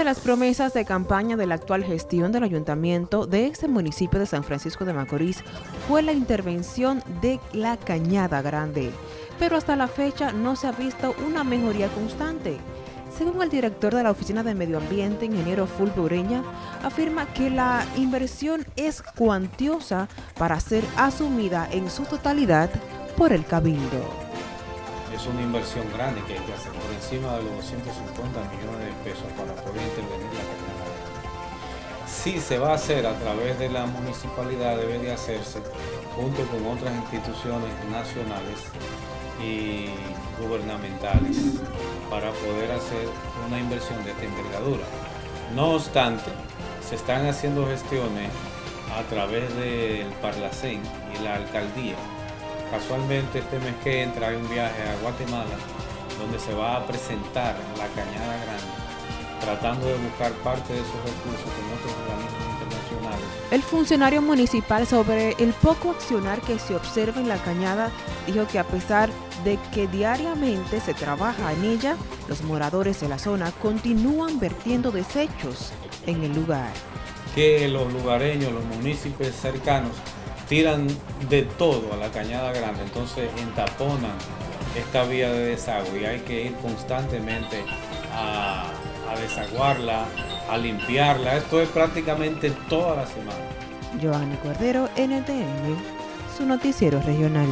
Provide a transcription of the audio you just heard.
de las promesas de campaña de la actual gestión del ayuntamiento de este municipio de San Francisco de Macorís fue la intervención de la Cañada Grande, pero hasta la fecha no se ha visto una mejoría constante. Según el director de la Oficina de Medio Ambiente, ingeniero Fulvio Ureña, afirma que la inversión es cuantiosa para ser asumida en su totalidad por el Cabildo. Es una inversión grande que hay que hacer por encima de los 250 millones de pesos para poder intervenir la carretera. Si se va a hacer a través de la municipalidad, debe de hacerse junto con otras instituciones nacionales y gubernamentales para poder hacer una inversión de esta envergadura. No obstante, se están haciendo gestiones a través del Parlacén y la alcaldía. Casualmente este mes que entra hay un viaje a Guatemala donde se va a presentar la Cañada Grande, tratando de buscar parte de esos recursos con otros organismos internacionales. El funcionario municipal sobre el poco accionar que se observa en la cañada dijo que a pesar de que diariamente se trabaja en ella, los moradores de la zona continúan vertiendo desechos en el lugar. Que los lugareños, los municipios cercanos, tiran de todo a la cañada grande, entonces entaponan esta vía de desagüe y hay que ir constantemente a, desaguarla, a limpiarla. Esto es prácticamente toda la semana. Cordero, NTN, su noticiero regional.